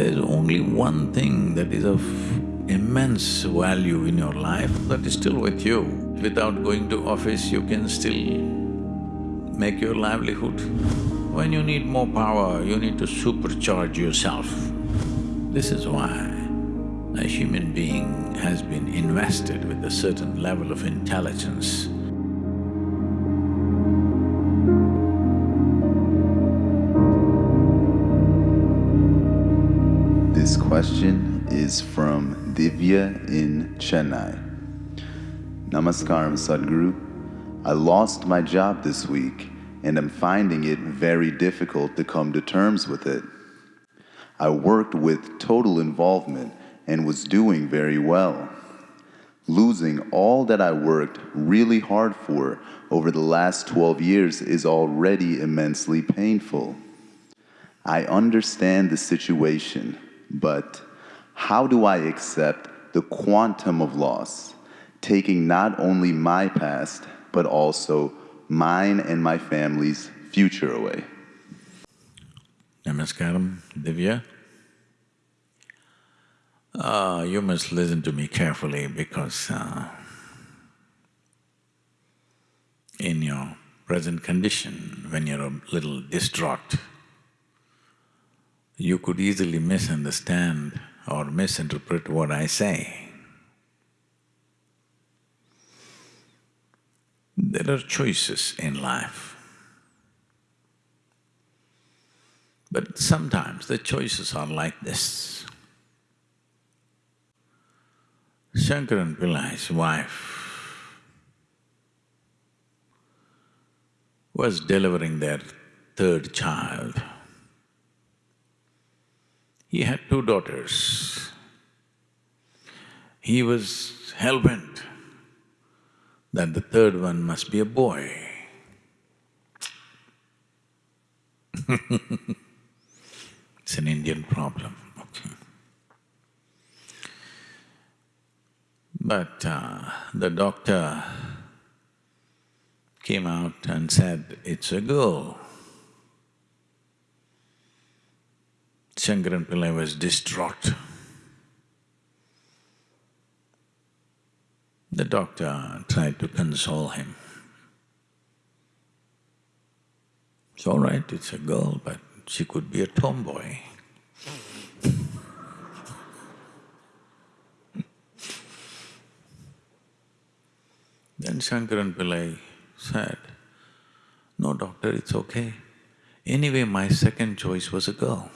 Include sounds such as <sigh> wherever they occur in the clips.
There's only one thing that is of immense value in your life that is still with you. Without going to office, you can still make your livelihood. When you need more power, you need to supercharge yourself. This is why a human being has been invested with a certain level of intelligence. Question is from Divya in Chennai. Namaskaram, Sadhguru. I lost my job this week and am finding it very difficult to come to terms with it. I worked with total involvement and was doing very well. Losing all that I worked really hard for over the last 12 years is already immensely painful. I understand the situation, but how do I accept the quantum of loss, taking not only my past, but also mine and my family's future away? Namaskaram, Divya. Uh, you must listen to me carefully because uh, in your present condition, when you're a little distraught, you could easily misunderstand or misinterpret what I say. There are choices in life. But sometimes the choices are like this. Shankaran Pillai's wife was delivering their third child. He had two daughters. He was hell-bent that the third one must be a boy. <laughs> it's an Indian problem, okay. But uh, the doctor came out and said, it's a girl. Shankaran Pillai was distraught. The doctor tried to console him. It's all right, it's a girl, but she could be a tomboy. <laughs> then Shankaran Pillai said, no doctor, it's okay. Anyway, my second choice was a girl.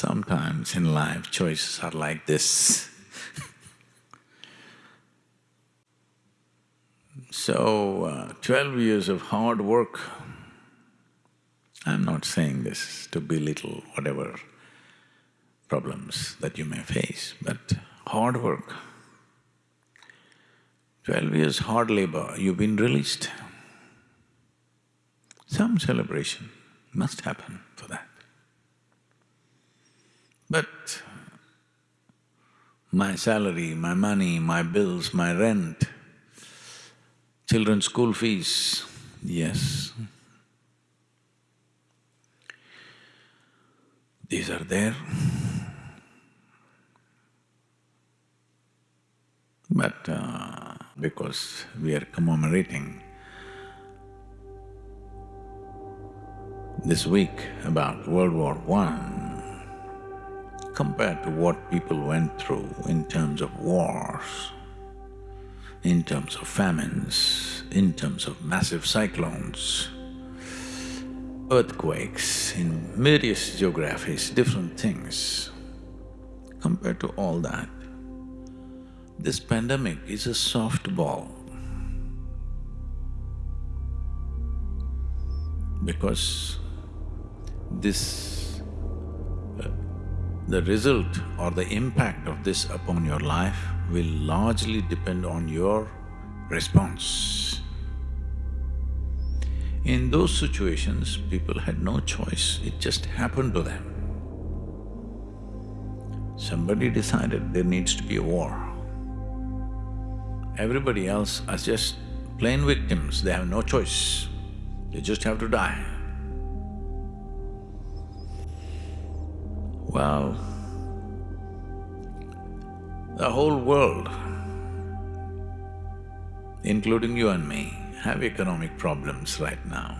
Sometimes in life, choices are like this. <laughs> so, uh, twelve years of hard work, I'm not saying this to belittle whatever problems that you may face, but hard work. Twelve years hard labor, you've been released. Some celebration must happen for that. But my salary, my money, my bills, my rent, children's school fees, yes. These are there. But uh, because we are commemorating this week about World War One, compared to what people went through in terms of wars, in terms of famines, in terms of massive cyclones, earthquakes, in various geographies, different things. Compared to all that, this pandemic is a softball. Because this… The result or the impact of this upon your life will largely depend on your response. In those situations, people had no choice, it just happened to them. Somebody decided there needs to be a war. Everybody else are just plain victims, they have no choice, they just have to die. Well, the whole world, including you and me, have economic problems right now.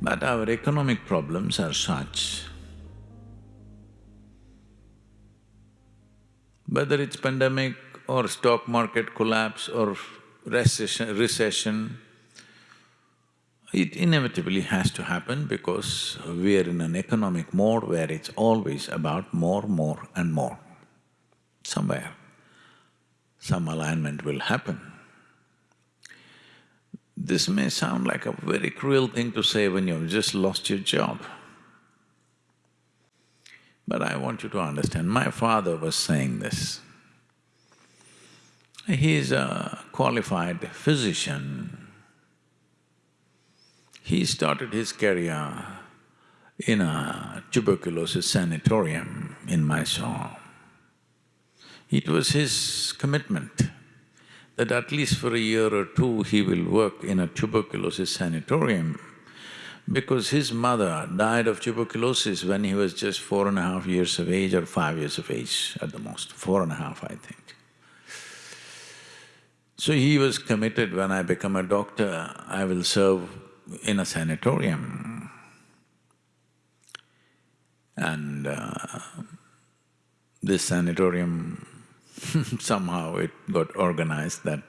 But our economic problems are such whether it's pandemic or stock market collapse or recession, recession, it inevitably has to happen because we are in an economic mode where it's always about more, more and more. Somewhere, some alignment will happen. This may sound like a very cruel thing to say when you've just lost your job. But I want you to understand, my father was saying this. He's a qualified physician. He started his career in a tuberculosis sanatorium in Mysore. It was his commitment that at least for a year or two he will work in a tuberculosis sanatorium because his mother died of tuberculosis when he was just four and a half years of age or five years of age at the most, four and a half I think. So he was committed, when I become a doctor, I will serve in a sanatorium. And uh, this sanatorium <laughs> somehow it got organized that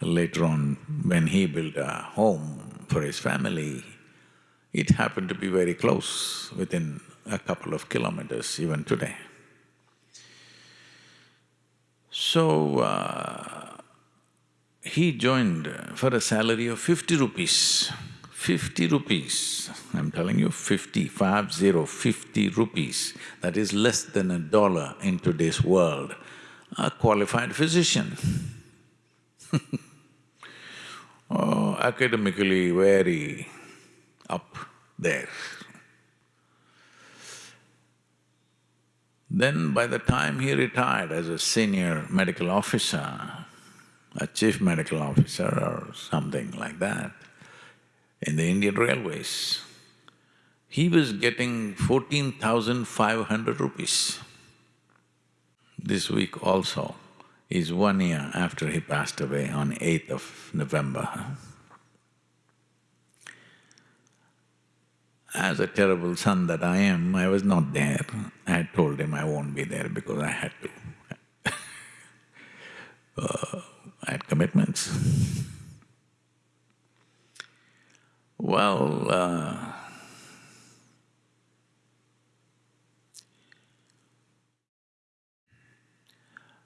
later on when he built a home for his family, it happened to be very close, within a couple of kilometers even today. So, uh, he joined for a salary of fifty rupees. Fifty rupees, I'm telling you, fifty, five zero, fifty rupees. That is less than a dollar in today's world a qualified physician <laughs> oh, academically very up there. Then by the time he retired as a senior medical officer, a chief medical officer or something like that, in the Indian Railways, he was getting fourteen thousand five hundred rupees. This week also is one year after he passed away on 8th of November. As a terrible son that I am, I was not there. I had told him I won't be there because I had to. <laughs> uh, I had commitments. Well, uh,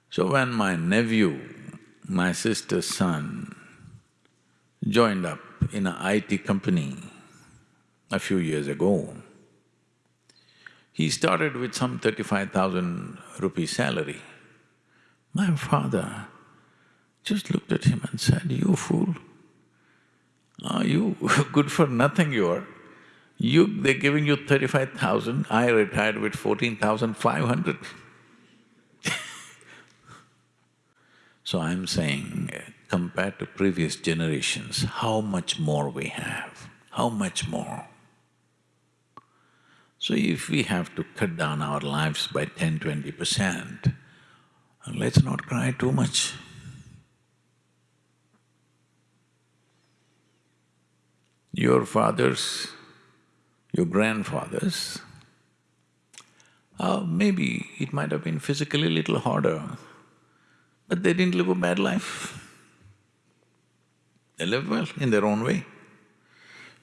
So when my nephew, my sister's son, joined up in a IT company a few years ago, he started with some thirty-five thousand rupee salary. My father just looked at him and said, you fool, are you <laughs> good for nothing you are? You… they're giving you thirty-five thousand, I retired with fourteen thousand five hundred. <laughs> So I'm saying, compared to previous generations, how much more we have, how much more? So if we have to cut down our lives by 10, 20 percent, let's not cry too much. Your fathers, your grandfathers, uh, maybe it might have been physically a little harder, but they didn't live a bad life. They lived well in their own way.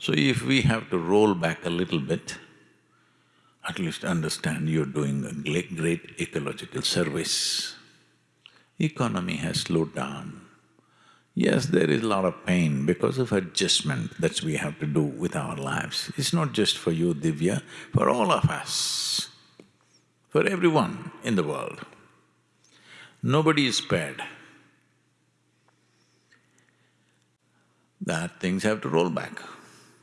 So if we have to roll back a little bit, at least understand you're doing a great ecological service. Economy has slowed down. Yes, there is a lot of pain because of adjustment that we have to do with our lives. It's not just for you, Divya, for all of us, for everyone in the world. Nobody is spared. That things have to roll back.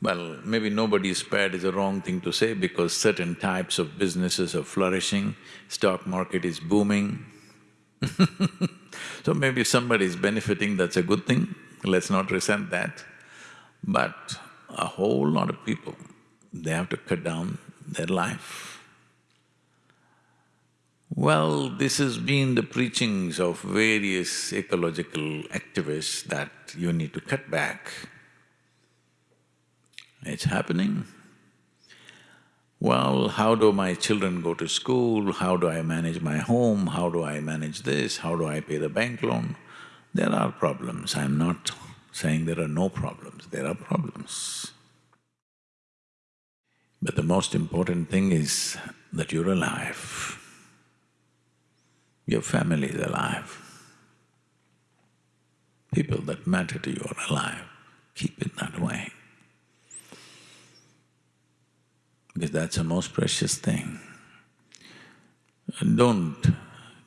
Well, maybe nobody is spared is a wrong thing to say because certain types of businesses are flourishing, stock market is booming <laughs> so maybe somebody is benefiting, that's a good thing, let's not resent that. But a whole lot of people, they have to cut down their life. Well, this has been the preachings of various ecological activists that you need to cut back. It's happening. Well, how do my children go to school? How do I manage my home? How do I manage this? How do I pay the bank loan? There are problems. I'm not saying there are no problems, there are problems. But the most important thing is that you're alive. Your family is alive. People that matter to you are alive. Keep it that way. Because that's the most precious thing. Don't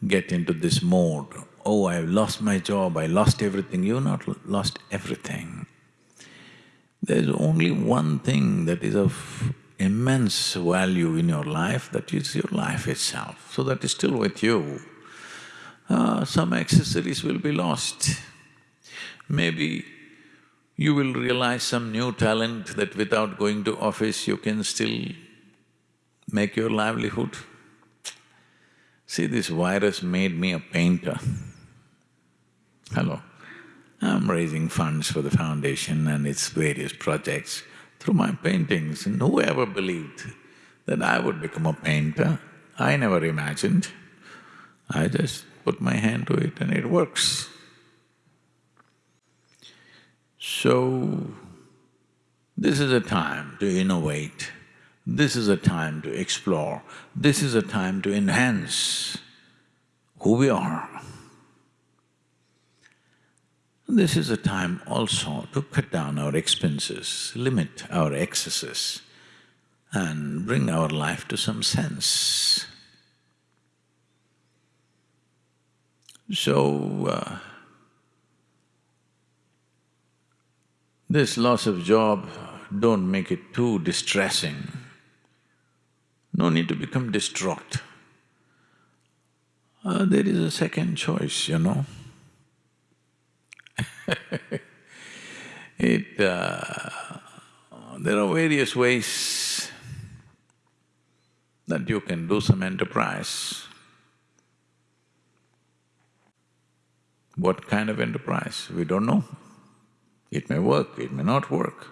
get into this mode, oh, I've lost my job, I lost everything. You've not lost everything. There's only one thing that is of immense value in your life, that is your life itself, so that is still with you. Uh, some accessories will be lost. Maybe you will realize some new talent that without going to office you can still make your livelihood. See, this virus made me a painter. Hello. I'm raising funds for the foundation and its various projects through my paintings and who ever believed that I would become a painter? I never imagined. I just put my hand to it and it works. So, this is a time to innovate, this is a time to explore, this is a time to enhance who we are. This is a time also to cut down our expenses, limit our excesses and bring our life to some sense. So, uh, This loss of job, don't make it too distressing. No need to become distraught. Uh, there is a second choice, you know. <laughs> it… Uh, there are various ways that you can do some enterprise. What kind of enterprise? We don't know. It may work, it may not work.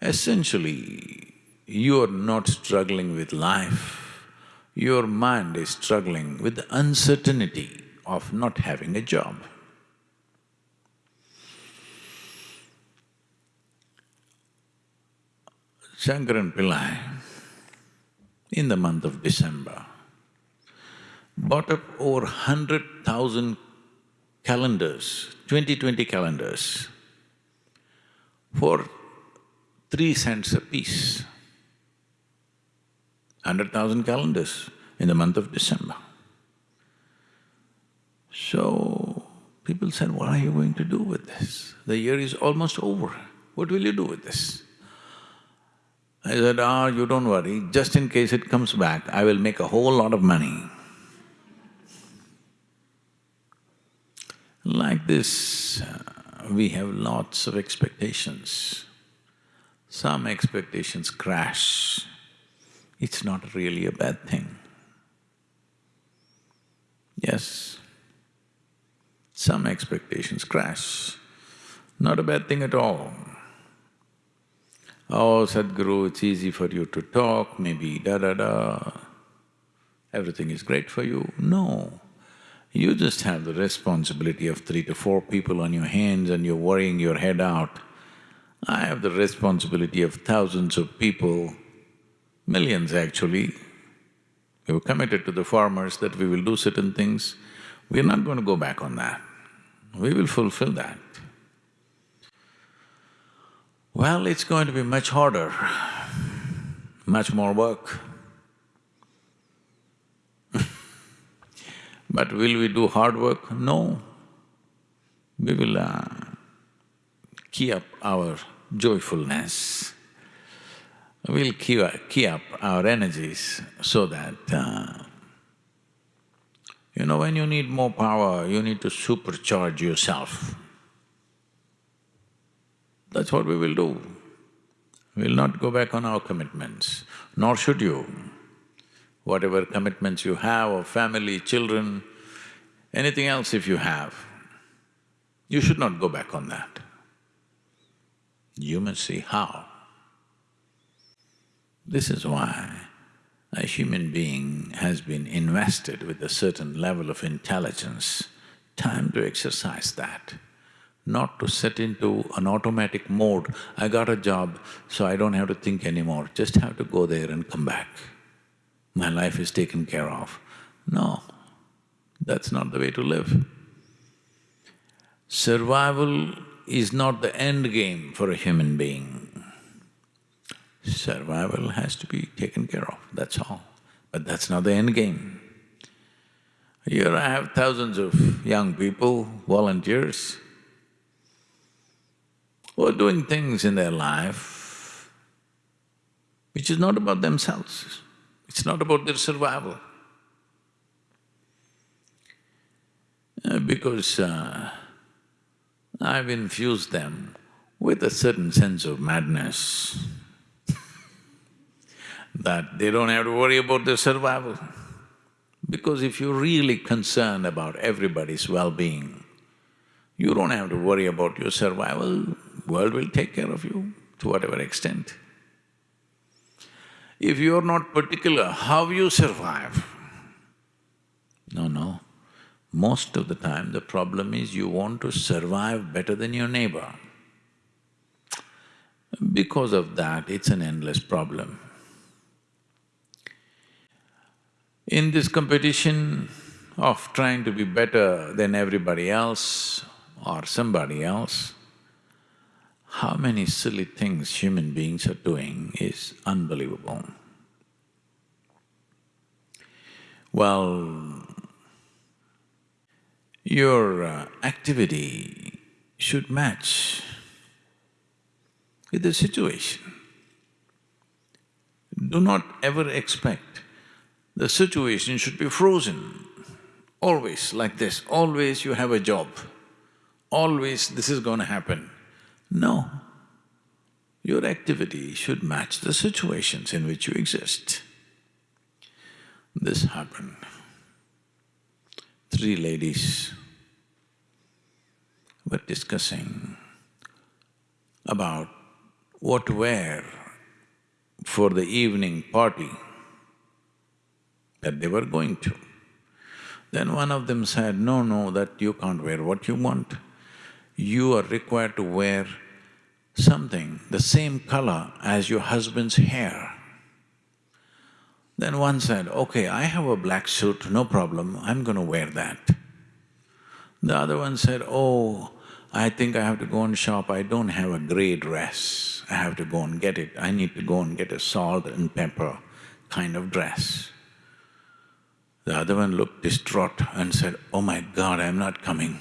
Essentially, you are not struggling with life, your mind is struggling with the uncertainty of not having a job. Shankaran Pillai, in the month of December, bought up over hundred thousand calendars, 2020 calendars, for three cents a piece. Hundred thousand calendars in the month of December. So, people said, what are you going to do with this? The year is almost over, what will you do with this? I said, ah, you don't worry, just in case it comes back, I will make a whole lot of money. Like this, uh, we have lots of expectations. Some expectations crash, it's not really a bad thing. Yes, some expectations crash, not a bad thing at all. Oh, Sadhguru, it's easy for you to talk, maybe da-da-da, everything is great for you. No, you just have the responsibility of three to four people on your hands and you're worrying your head out. I have the responsibility of thousands of people, millions actually. We've committed to the farmers that we will do certain things. We're not going to go back on that. We will fulfill that. Well, it's going to be much harder, much more work. <laughs> But will we do hard work? No. We will uh, key up our joyfulness. We'll key, up our energies so that, uh, you know, when you need more power, you need to supercharge yourself. That's what we will do. We'll not go back on our commitments, nor should you. Whatever commitments you have of family, children, anything else if you have, you should not go back on that. You must see how. This is why a human being has been invested with a certain level of intelligence, time to exercise that, not to set into an automatic mode, I got a job, so I don't have to think anymore, just have to go there and come back. My life is taken care of. No, that's not the way to live. Survival is not the end game for a human being. Survival has to be taken care of, that's all. But that's not the end game. Here I have thousands of young people, volunteers, who are doing things in their life which is not about themselves, it's not about their survival. Uh, because uh, I've infused them with a certain sense of madness that they don't have to worry about their survival. Because if you're really concerned about everybody's well-being, you don't have to worry about your survival, world will take care of you to whatever extent. If you're not particular how you survive, no, no. Most of the time the problem is you want to survive better than your neighbor. Because of that, it's an endless problem. In this competition of trying to be better than everybody else or somebody else, how many silly things human beings are doing is unbelievable. Well, your uh, activity should match with the situation. Do not ever expect the situation should be frozen, always like this, always you have a job, always this is going to happen. No, your activity should match the situations in which you exist. This happened. Three ladies were discussing about what to wear for the evening party that they were going to. Then one of them said, no, no, that you can't wear what you want. You are required to wear something the same color as your husband's hair. Then one said, okay, I have a black suit, no problem, I'm going to wear that. The other one said, oh, I think I have to go and shop, I don't have a grey dress, I have to go and get it, I need to go and get a salt and pepper kind of dress. The other one looked distraught and said, oh my God, I'm not coming.